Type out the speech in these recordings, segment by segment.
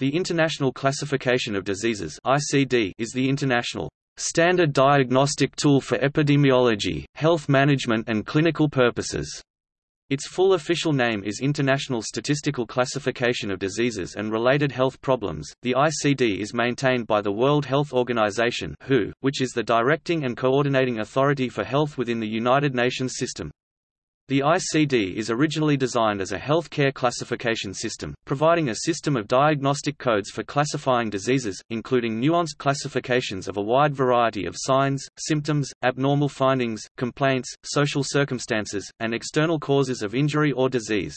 The International Classification of Diseases (ICD) is the international standard diagnostic tool for epidemiology, health management and clinical purposes. Its full official name is International Statistical Classification of Diseases and Related Health Problems. The ICD is maintained by the World Health Organization (WHO), which is the directing and coordinating authority for health within the United Nations system. The ICD is originally designed as a healthcare classification system, providing a system of diagnostic codes for classifying diseases, including nuanced classifications of a wide variety of signs, symptoms, abnormal findings, complaints, social circumstances, and external causes of injury or disease.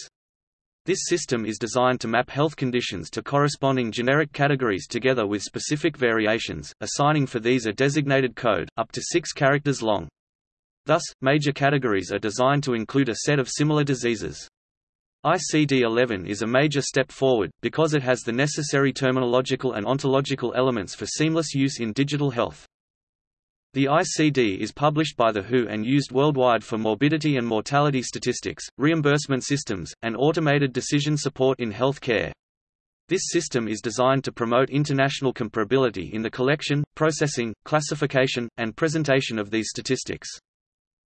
This system is designed to map health conditions to corresponding generic categories together with specific variations, assigning for these a designated code, up to six characters long. Thus, major categories are designed to include a set of similar diseases. ICD-11 is a major step forward, because it has the necessary terminological and ontological elements for seamless use in digital health. The ICD is published by the WHO and used worldwide for morbidity and mortality statistics, reimbursement systems, and automated decision support in health care. This system is designed to promote international comparability in the collection, processing, classification, and presentation of these statistics.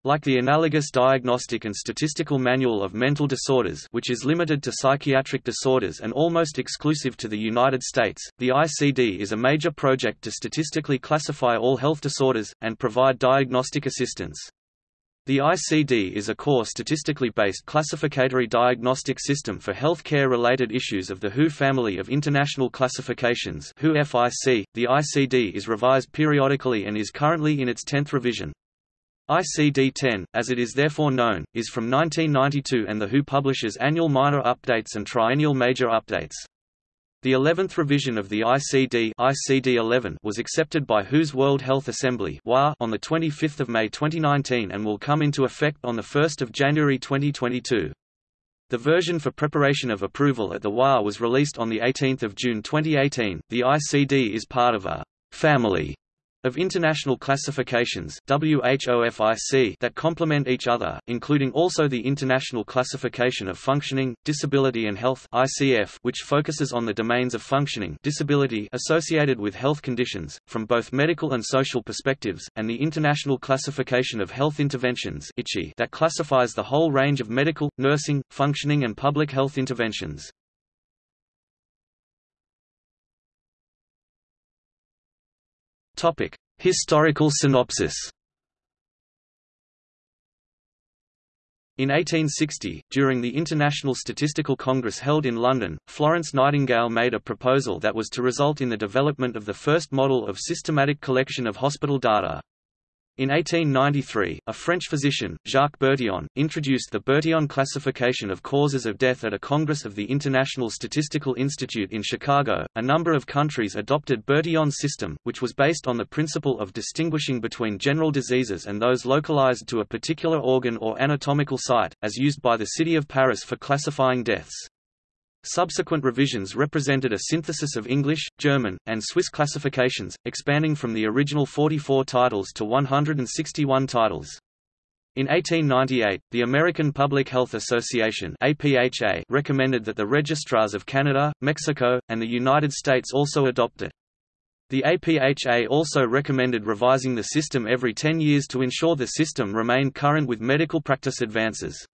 Like the analogous Diagnostic and Statistical Manual of Mental Disorders which is limited to psychiatric disorders and almost exclusive to the United States, the ICD is a major project to statistically classify all health disorders, and provide diagnostic assistance. The ICD is a core statistically based classificatory diagnostic system for health care-related issues of the WHO family of international classifications WHO FIC. .The ICD is revised periodically and is currently in its 10th revision. ICD-10, as it is therefore known, is from 1992 and the WHO publishes annual minor updates and triennial major updates. The 11th revision of the ICD ICD-11 was accepted by WHO's World Health Assembly on 25 May 2019 and will come into effect on 1 January 2022. The version for preparation of approval at the WA was released on 18 June 2018. The ICD is part of a family of international classifications that complement each other, including also the International Classification of Functioning, Disability and Health which focuses on the domains of functioning disability associated with health conditions, from both medical and social perspectives, and the International Classification of Health Interventions that classifies the whole range of medical, nursing, functioning and public health interventions. Topic: Historical synopsis. In 1860, during the International Statistical Congress held in London, Florence Nightingale made a proposal that was to result in the development of the first model of systematic collection of hospital data. In 1893, a French physician, Jacques Bertillon, introduced the Bertillon classification of causes of death at a congress of the International Statistical Institute in Chicago. A number of countries adopted Bertillon's system, which was based on the principle of distinguishing between general diseases and those localized to a particular organ or anatomical site, as used by the city of Paris for classifying deaths. Subsequent revisions represented a synthesis of English, German, and Swiss classifications, expanding from the original 44 titles to 161 titles. In 1898, the American Public Health Association APHA recommended that the registrars of Canada, Mexico, and the United States also adopt it. The APHA also recommended revising the system every 10 years to ensure the system remained current with medical practice advances.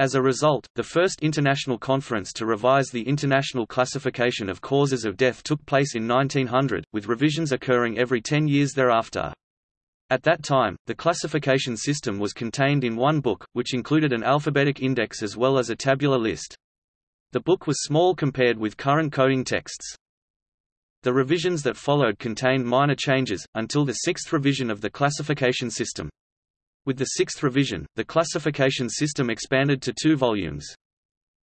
As a result, the first international conference to revise the international classification of causes of death took place in 1900, with revisions occurring every 10 years thereafter. At that time, the classification system was contained in one book, which included an alphabetic index as well as a tabular list. The book was small compared with current coding texts. The revisions that followed contained minor changes, until the sixth revision of the classification system. With the sixth revision, the classification system expanded to two volumes.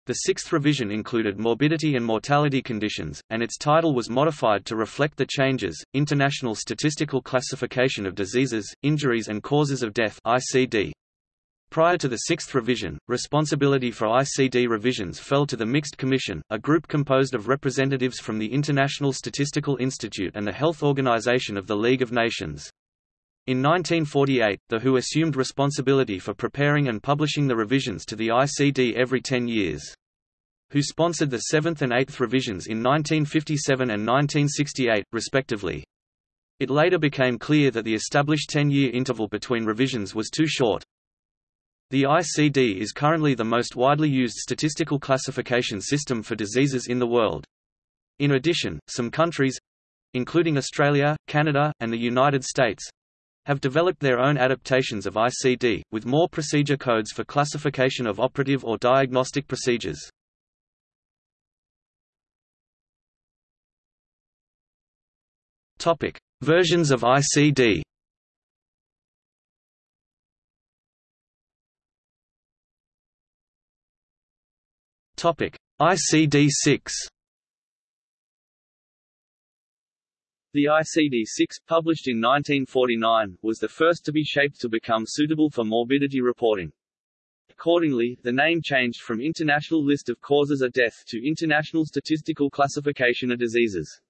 The sixth revision included morbidity and mortality conditions, and its title was modified to reflect the changes, International Statistical Classification of Diseases, Injuries and Causes of Death ICD. Prior to the sixth revision, responsibility for ICD revisions fell to the Mixed Commission, a group composed of representatives from the International Statistical Institute and the Health Organization of the League of Nations. In 1948, the WHO assumed responsibility for preparing and publishing the revisions to the ICD every 10 years. who sponsored the seventh and eighth revisions in 1957 and 1968, respectively. It later became clear that the established 10-year interval between revisions was too short. The ICD is currently the most widely used statistical classification system for diseases in the world. In addition, some countries—including Australia, Canada, and the United States—have developed their own adaptations of ICD, with more procedure codes for classification of operative or diagnostic procedures. Topic: Versions of ICD. Topic: ICD-6. The ICD-6, published in 1949, was the first to be shaped to become suitable for morbidity reporting. Accordingly, the name changed from International List of Causes of Death to International Statistical Classification of Diseases.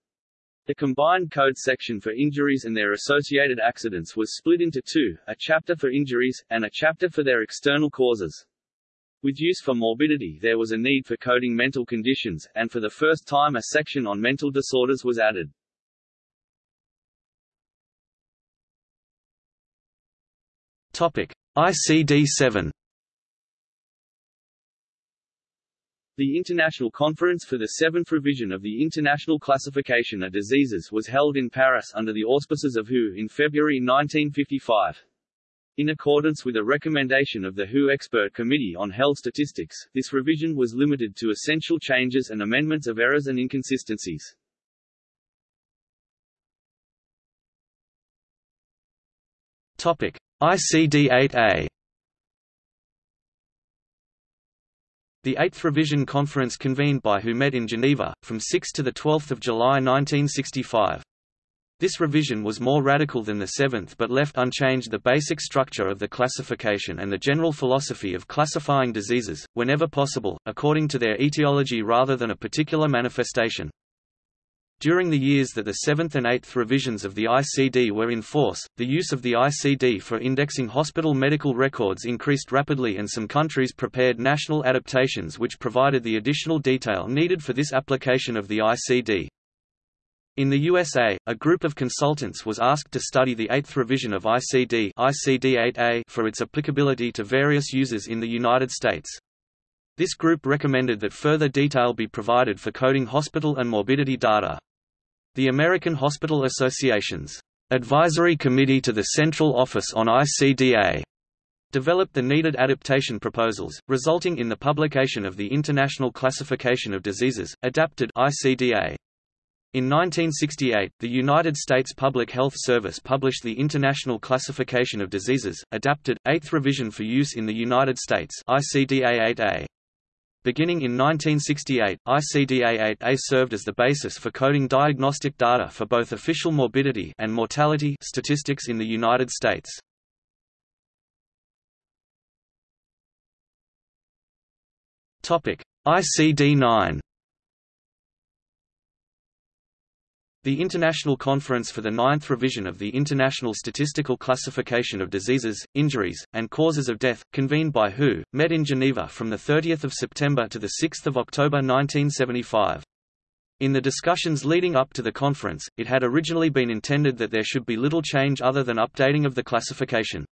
The combined code section for injuries and their associated accidents was split into two, a chapter for injuries, and a chapter for their external causes. With use for morbidity there was a need for coding mental conditions, and for the first time a section on mental disorders was added. ICD-7 The International Conference for the Seventh Revision of the International Classification of Diseases was held in Paris under the auspices of WHO in February 1955. In accordance with a recommendation of the WHO Expert Committee on Health Statistics, this revision was limited to essential changes and amendments of errors and inconsistencies. Topic: ICD-8A The Eighth Revision Conference convened by WHO met in Geneva, from 6 to 12 July 1965. This revision was more radical than the seventh but left unchanged the basic structure of the classification and the general philosophy of classifying diseases, whenever possible, according to their etiology rather than a particular manifestation. During the years that the seventh and eighth revisions of the ICD were in force, the use of the ICD for indexing hospital medical records increased rapidly and some countries prepared national adaptations which provided the additional detail needed for this application of the ICD. In the USA, a group of consultants was asked to study the eighth revision of ICD, ICD-8A for its applicability to various users in the United States. This group recommended that further detail be provided for coding hospital and morbidity data. The American Hospital Association's Advisory Committee to the Central Office on ICDA developed the needed adaptation proposals, resulting in the publication of the International Classification of Diseases, adapted ICDA. In 1968, the United States Public Health Service published the International Classification of Diseases, adapted, 8th revision for use in the United States ICDA-8A. Beginning in 1968, ICDA-8A served as the basis for coding diagnostic data for both official morbidity and mortality statistics in the United States. Topic: ICD-9 The International Conference for the Ninth Revision of the International Statistical Classification of Diseases, Injuries, and Causes of Death, convened by WHO, met in Geneva from 30 September to 6 October 1975. In the discussions leading up to the conference, it had originally been intended that there should be little change other than updating of the classification.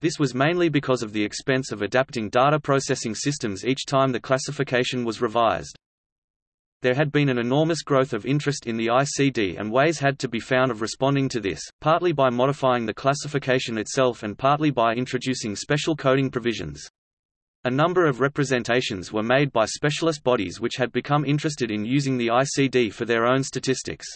This was mainly because of the expense of adapting data processing systems each time the classification was revised. There had been an enormous growth of interest in the ICD and ways had to be found of responding to this, partly by modifying the classification itself and partly by introducing special coding provisions. A number of representations were made by specialist bodies which had become interested in using the ICD for their own statistics.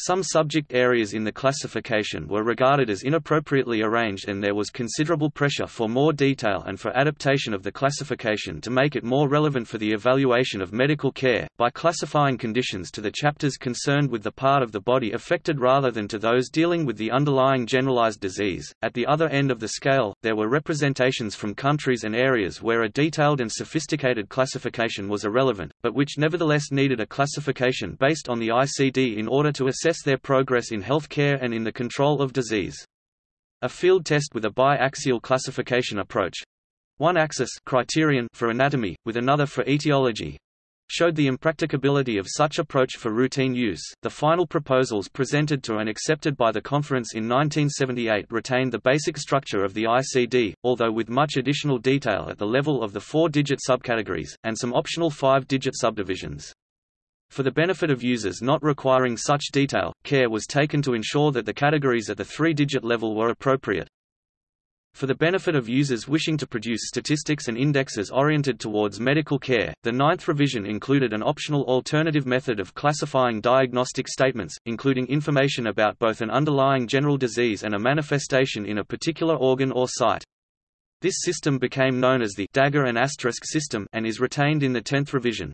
Some subject areas in the classification were regarded as inappropriately arranged and there was considerable pressure for more detail and for adaptation of the classification to make it more relevant for the evaluation of medical care, by classifying conditions to the chapters concerned with the part of the body affected rather than to those dealing with the underlying generalized disease. At the other end of the scale, there were representations from countries and areas where a detailed and sophisticated classification was irrelevant, but which nevertheless needed a classification based on the ICD in order to assess assess their progress in healthcare and in the control of disease. A field test with a bi-axial classification approach one axis criterion for anatomy, with another for etiology, showed the impracticability of such approach for routine use. The final proposals presented to and accepted by the conference in 1978 retained the basic structure of the ICD, although with much additional detail at the level of the four-digit subcategories, and some optional five-digit subdivisions. For the benefit of users not requiring such detail, care was taken to ensure that the categories at the three-digit level were appropriate. For the benefit of users wishing to produce statistics and indexes oriented towards medical care, the ninth revision included an optional alternative method of classifying diagnostic statements, including information about both an underlying general disease and a manifestation in a particular organ or site. This system became known as the dagger and asterisk system and is retained in the tenth revision.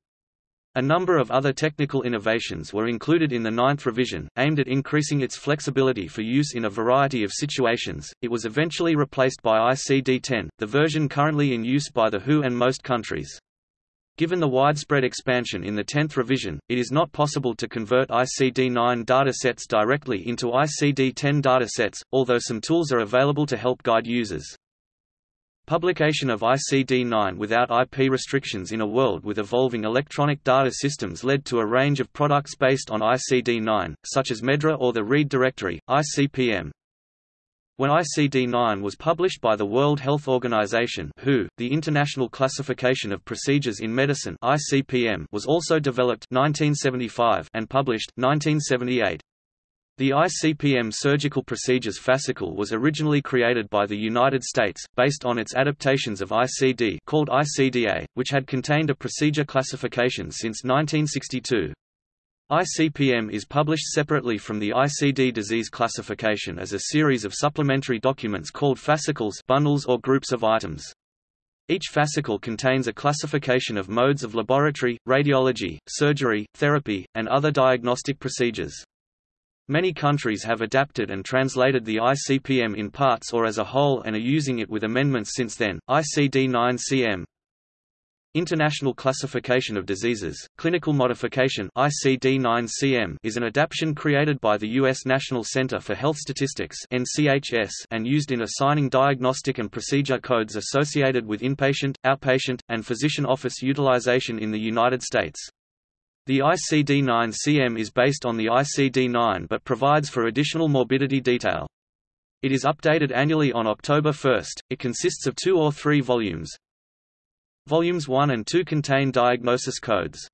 A number of other technical innovations were included in the ninth revision, aimed at increasing its flexibility for use in a variety of situations. It was eventually replaced by ICD-10, the version currently in use by the WHO and most countries. Given the widespread expansion in the 10th revision, it is not possible to convert ICD-9 datasets directly into ICD-10 datasets, although some tools are available to help guide users. Publication of ICD-9 without IP restrictions in a world with evolving electronic data systems led to a range of products based on ICD-9, such as MEDRA or the Read Directory, ICPM. When ICD-9 was published by the World Health Organization (WHO), the International Classification of Procedures in Medicine (ICPM) was also developed 1975 and published 1978. The ICPM Surgical Procedures Fascicle was originally created by the United States, based on its adaptations of ICD called ICDA, which had contained a procedure classification since 1962. ICPM is published separately from the ICD disease classification as a series of supplementary documents called fascicles bundles or groups of items. Each fascicle contains a classification of modes of laboratory, radiology, surgery, therapy, and other diagnostic procedures. Many countries have adapted and translated the ICPM in parts or as a whole and are using it with amendments since then. ICD-9-CM International Classification of Diseases, Clinical Modification ICD-9-CM is an adaptation created by the U.S. National Center for Health Statistics NCHS and used in assigning diagnostic and procedure codes associated with inpatient, outpatient, and physician office utilization in the United States. The ICD-9-CM is based on the ICD-9 but provides for additional morbidity detail. It is updated annually on October 1. It consists of two or three volumes. Volumes 1 and 2 contain diagnosis codes.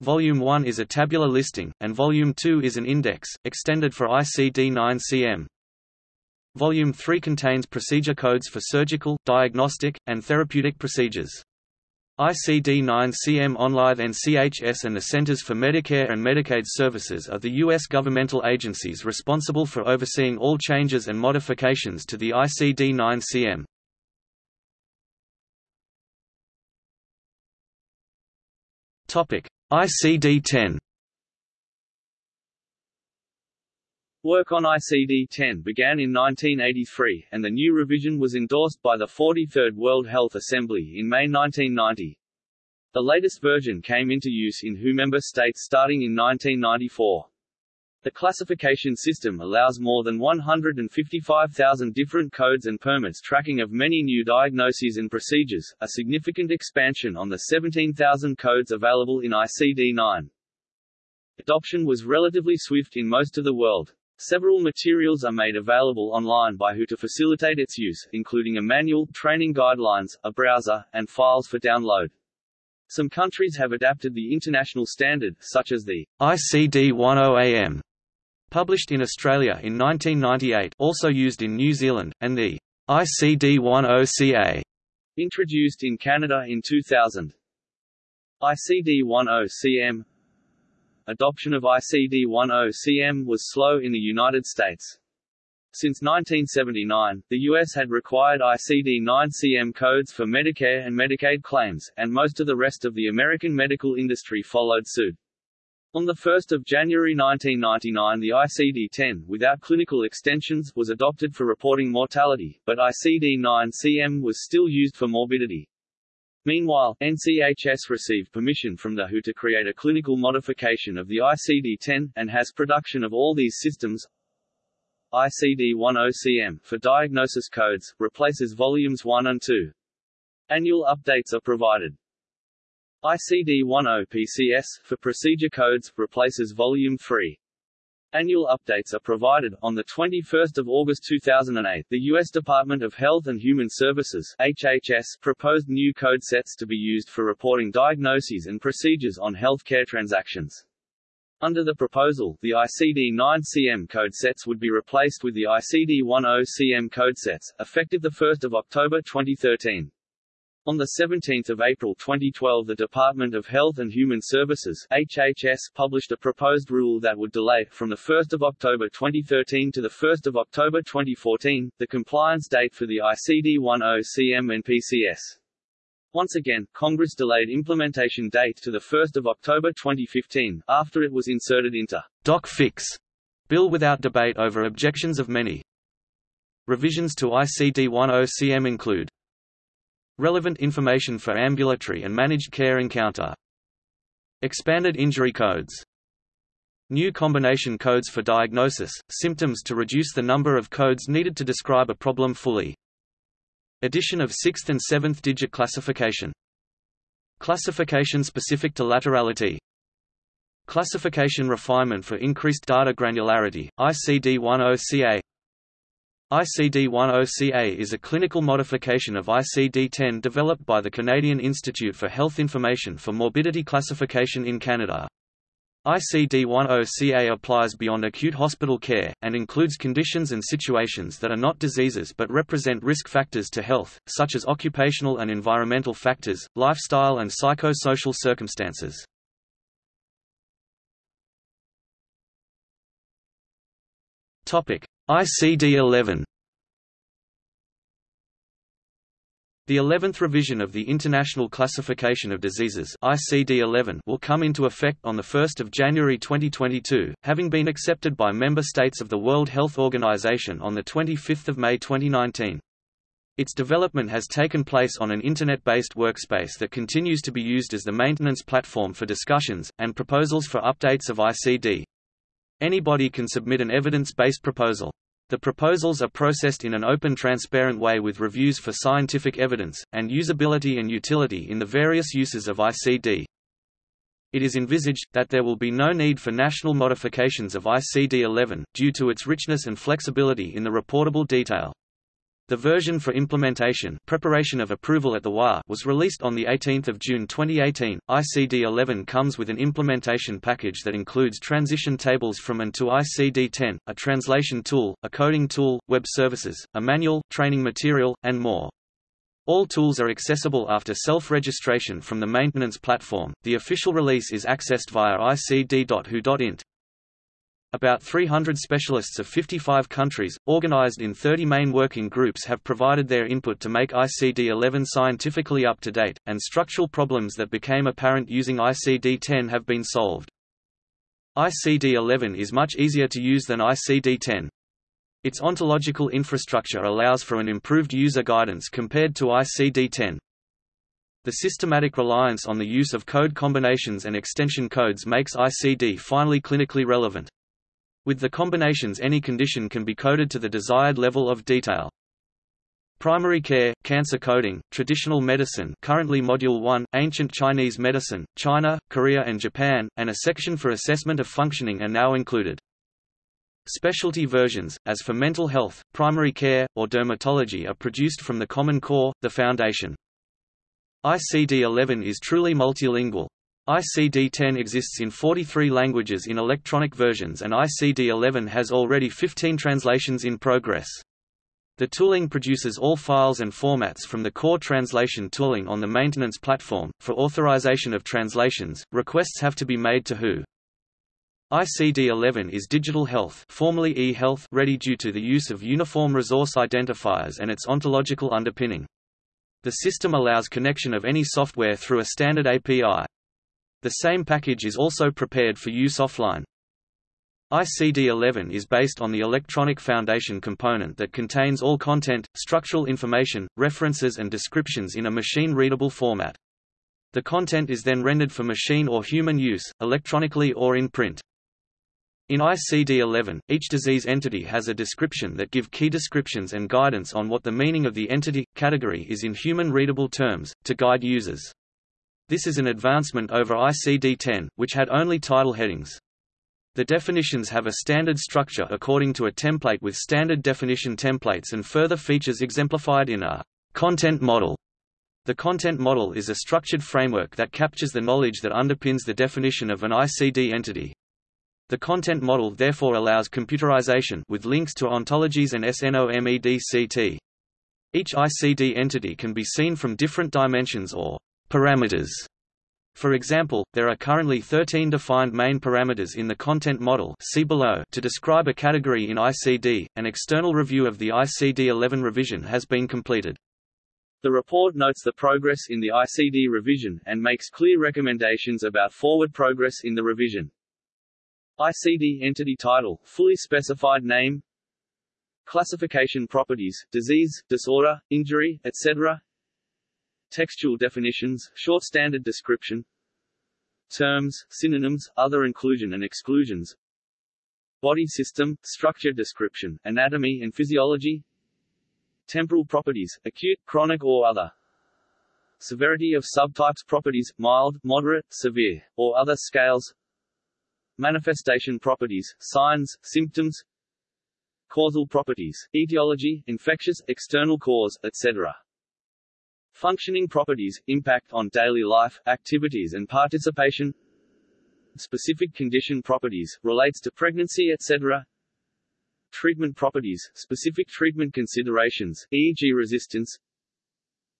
Volume 1 is a tabular listing, and Volume 2 is an index, extended for ICD-9-CM. Volume 3 contains procedure codes for surgical, diagnostic, and therapeutic procedures. ICD-9-CM OnLive NCHS and the Centers for Medicare and Medicaid Services are the U.S. governmental agencies responsible for overseeing all changes and modifications to the ICD-9-CM. ICD-10 Work on ICD-10 began in 1983, and the new revision was endorsed by the 43rd World Health Assembly in May 1990. The latest version came into use in WHO member states starting in 1994. The classification system allows more than 155,000 different codes and permits tracking of many new diagnoses and procedures, a significant expansion on the 17,000 codes available in ICD-9. Adoption was relatively swift in most of the world. Several materials are made available online by WHO to facilitate its use, including a manual, training guidelines, a browser, and files for download. Some countries have adapted the international standard, such as the ICD-10-AM, published in Australia in 1998 also used in New Zealand, and the ICD-10-CA, introduced in Canada in 2000. ICD-10-CM adoption of ICD-10-CM was slow in the United States. Since 1979, the U.S. had required ICD-9-CM codes for Medicare and Medicaid claims, and most of the rest of the American medical industry followed suit. On 1 January 1999 the ICD-10, without clinical extensions, was adopted for reporting mortality, but ICD-9-CM was still used for morbidity. Meanwhile, NCHS received permission from the WHO to create a clinical modification of the ICD-10, and has production of all these systems. ICD-10-CM, for diagnosis codes, replaces volumes 1 and 2. Annual updates are provided. ICD-10 PCS, for procedure codes replaces Volume 3. Annual updates are provided. On 21 August 2008, the U.S. Department of Health and Human Services HHS proposed new code sets to be used for reporting diagnoses and procedures on healthcare transactions. Under the proposal, the ICD-9-CM code sets would be replaced with the ICD-10-CM code sets, effective 1 October 2013. On 17 April 2012 the Department of Health and Human Services HHS published a proposed rule that would delay, from 1 October 2013 to 1 October 2014, the compliance date for the ICD-10-CM and PCS. Once again, Congress delayed implementation date to 1 October 2015, after it was inserted into Doc Fix bill without debate over objections of many. Revisions to ICD-10-CM include Relevant information for ambulatory and managed care encounter. Expanded injury codes. New combination codes for diagnosis, symptoms to reduce the number of codes needed to describe a problem fully. Addition of 6th and 7th digit classification. Classification specific to laterality. Classification refinement for increased data granularity, ICD-10-CA ICD-10-CA is a clinical modification of ICD-10 developed by the Canadian Institute for Health Information for Morbidity Classification in Canada. ICD-10-CA applies beyond acute hospital care, and includes conditions and situations that are not diseases but represent risk factors to health, such as occupational and environmental factors, lifestyle and psychosocial circumstances. ICD-11 The 11th revision of the International Classification of Diseases ICD-11 will come into effect on 1 January 2022, having been accepted by member states of the World Health Organization on 25 May 2019. Its development has taken place on an Internet-based workspace that continues to be used as the maintenance platform for discussions, and proposals for updates of ICD. Anybody can submit an evidence-based proposal. The proposals are processed in an open transparent way with reviews for scientific evidence, and usability and utility in the various uses of ICD. It is envisaged, that there will be no need for national modifications of ICD-11, due to its richness and flexibility in the reportable detail. The version for implementation preparation of approval at the WA was released on 18 June 2018. ICD-11 comes with an implementation package that includes transition tables from and to ICD-10, a translation tool, a coding tool, web services, a manual, training material, and more. All tools are accessible after self-registration from the maintenance platform. The official release is accessed via icd.who.int. About 300 specialists of 55 countries, organized in 30 main working groups have provided their input to make ICD-11 scientifically up to date, and structural problems that became apparent using ICD-10 have been solved. ICD-11 is much easier to use than ICD-10. Its ontological infrastructure allows for an improved user guidance compared to ICD-10. The systematic reliance on the use of code combinations and extension codes makes ICD finally clinically relevant. With the combinations any condition can be coded to the desired level of detail. Primary care, cancer coding, traditional medicine currently Module 1, ancient Chinese medicine, China, Korea and Japan, and a section for assessment of functioning are now included. Specialty versions, as for mental health, primary care, or dermatology are produced from the Common Core, the foundation. ICD-11 is truly multilingual, ICD-10 exists in 43 languages in electronic versions and ICD-11 has already 15 translations in progress. The tooling produces all files and formats from the core translation tooling on the maintenance platform. For authorization of translations, requests have to be made to WHO. ICD-11 is digital health, formerly e-health, ready due to the use of uniform resource identifiers and its ontological underpinning. The system allows connection of any software through a standard API. The same package is also prepared for use offline. ICD-11 is based on the electronic foundation component that contains all content, structural information, references and descriptions in a machine-readable format. The content is then rendered for machine or human use, electronically or in print. In ICD-11, each disease entity has a description that give key descriptions and guidance on what the meaning of the entity, category is in human-readable terms, to guide users. This is an advancement over ICD-10, which had only title headings. The definitions have a standard structure according to a template with standard definition templates and further features exemplified in a content model. The content model is a structured framework that captures the knowledge that underpins the definition of an ICD entity. The content model therefore allows computerization with links to ontologies and SNOMEDCT. Each ICD entity can be seen from different dimensions or parameters. For example, there are currently 13 defined main parameters in the content model see below to describe a category in ICD. An external review of the ICD-11 revision has been completed. The report notes the progress in the ICD revision, and makes clear recommendations about forward progress in the revision. ICD entity title, fully specified name Classification properties, disease, disorder, injury, etc. Textual definitions, short standard description Terms, synonyms, other inclusion and exclusions Body system, structure description, anatomy and physiology Temporal properties, acute, chronic or other Severity of subtypes properties, mild, moderate, severe, or other scales Manifestation properties, signs, symptoms Causal properties, etiology, infectious, external cause, etc. Functioning properties, impact on daily life, activities and participation Specific condition properties, relates to pregnancy etc. Treatment properties, specific treatment considerations, e.g. resistance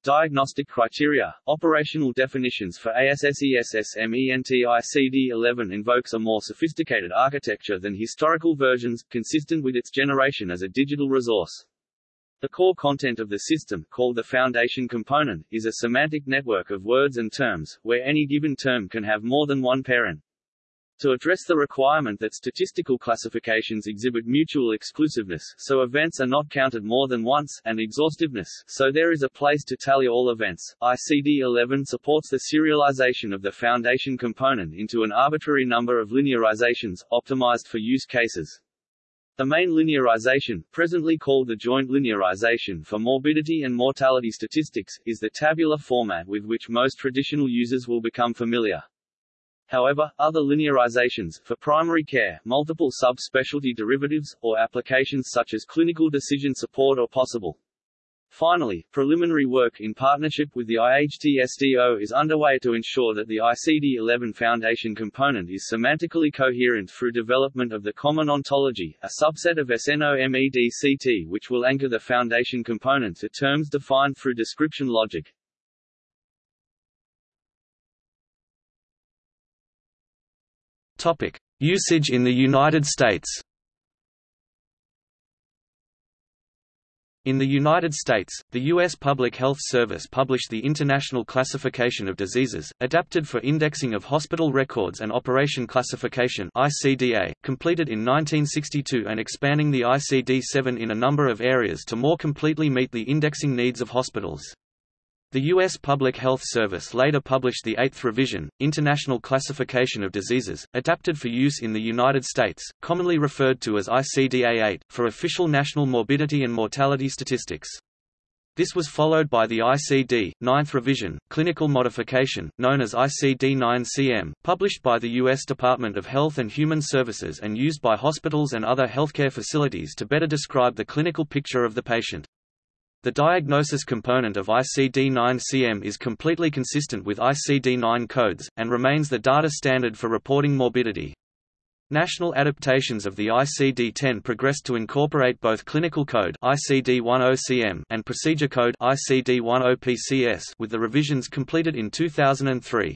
Diagnostic criteria, operational definitions for ASSESSMENTICD11 invokes a more sophisticated architecture than historical versions, consistent with its generation as a digital resource. The core content of the system, called the foundation component, is a semantic network of words and terms, where any given term can have more than one parent. To address the requirement that statistical classifications exhibit mutual exclusiveness, so events are not counted more than once, and exhaustiveness, so there is a place to tally all events, ICD-11 supports the serialization of the foundation component into an arbitrary number of linearizations, optimized for use cases. The main linearization, presently called the joint linearization for morbidity and mortality statistics, is the tabular format with which most traditional users will become familiar. However, other linearizations, for primary care, multiple sub-specialty derivatives, or applications such as clinical decision support are possible. Finally, preliminary work in partnership with the IHTSDO is underway to ensure that the ICD-11 Foundation component is semantically coherent through development of the Common Ontology, a subset of SNOMEDCT which will anchor the Foundation component to terms defined through description logic. Topic: Usage in the United States. In the United States, the U.S. Public Health Service published the International Classification of Diseases, adapted for indexing of hospital records and Operation Classification ICDA, completed in 1962 and expanding the ICD-7 in a number of areas to more completely meet the indexing needs of hospitals. The U.S. Public Health Service later published the Eighth Revision, International Classification of Diseases, adapted for use in the United States, commonly referred to as ICDA-8, for official national morbidity and mortality statistics. This was followed by the ICD, Ninth Revision, Clinical Modification, known as ICD-9-CM, published by the U.S. Department of Health and Human Services and used by hospitals and other healthcare facilities to better describe the clinical picture of the patient. The diagnosis component of ICD-9-CM is completely consistent with ICD-9 codes, and remains the data standard for reporting morbidity. National adaptations of the ICD-10 progressed to incorporate both clinical code ICD-10-CM and procedure code ICD-10-PCS with the revisions completed in 2003.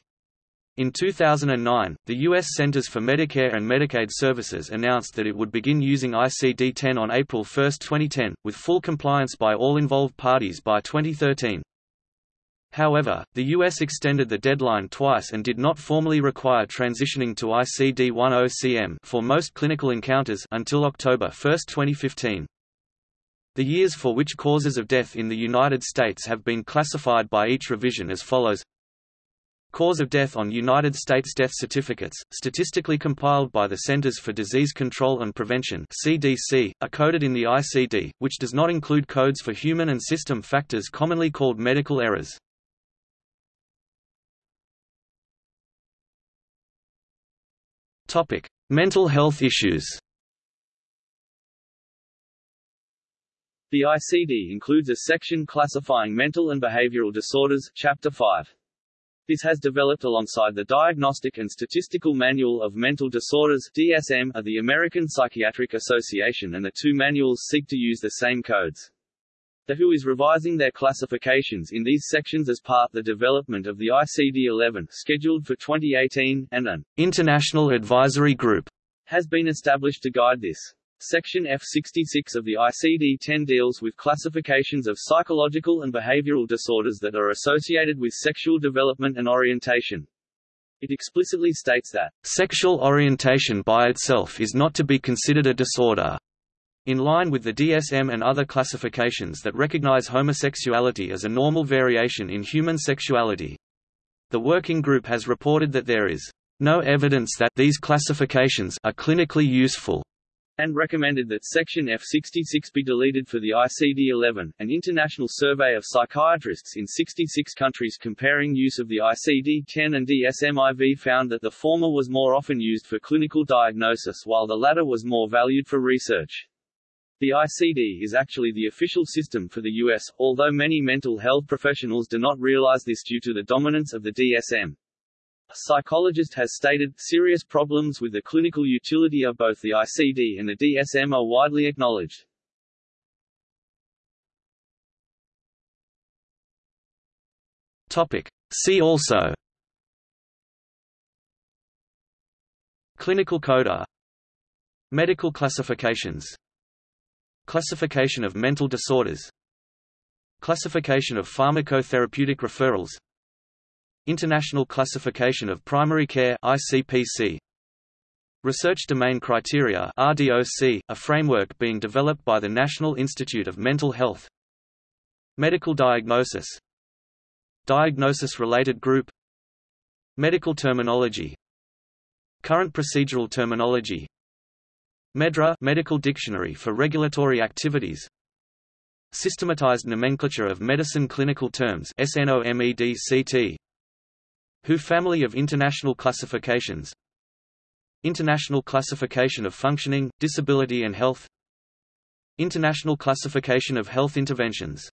In 2009, the U.S. Centers for Medicare and Medicaid Services announced that it would begin using ICD-10 on April 1, 2010, with full compliance by all involved parties by 2013. However, the U.S. extended the deadline twice and did not formally require transitioning to ICD-10-CM for most clinical encounters until October 1, 2015. The years for which causes of death in the United States have been classified by each revision as follows Cause of death on United States death certificates, statistically compiled by the Centers for Disease Control and Prevention (CDC), are coded in the ICD, which does not include codes for human and system factors commonly called medical errors. Topic: Mental health issues. The ICD includes a section classifying mental and behavioral disorders, Chapter 5. This has developed alongside the Diagnostic and Statistical Manual of Mental Disorders DSM of the American Psychiatric Association and the two manuals seek to use the same codes. The WHO is revising their classifications in these sections as part the development of the ICD-11 scheduled for 2018, and an International Advisory Group has been established to guide this. Section F66 of the ICD-10 deals with classifications of psychological and behavioral disorders that are associated with sexual development and orientation. It explicitly states that sexual orientation by itself is not to be considered a disorder. In line with the DSM and other classifications that recognize homosexuality as a normal variation in human sexuality. The working group has reported that there is no evidence that these classifications are clinically useful and recommended that Section F66 be deleted for the ICD-11, an international survey of psychiatrists in 66 countries comparing use of the ICD-10 and DSM-IV found that the former was more often used for clinical diagnosis while the latter was more valued for research. The ICD is actually the official system for the US, although many mental health professionals do not realize this due to the dominance of the DSM. A psychologist has stated, serious problems with the clinical utility of both the ICD and the DSM are widely acknowledged. Topic. See also Clinical coder Medical classifications Classification of mental disorders Classification of pharmacotherapeutic referrals International Classification of Primary Care ICPC Research Domain Criteria RDOC, a framework being developed by the National Institute of Mental Health. Medical Diagnosis. Diagnosis-related group. Medical terminology. Current procedural terminology. MEDRA Medical Dictionary for Regulatory Activities. Systematized nomenclature of medicine clinical terms SNOMEDCT WHO Family of International Classifications? International Classification of Functioning, Disability and Health. International Classification of Health Interventions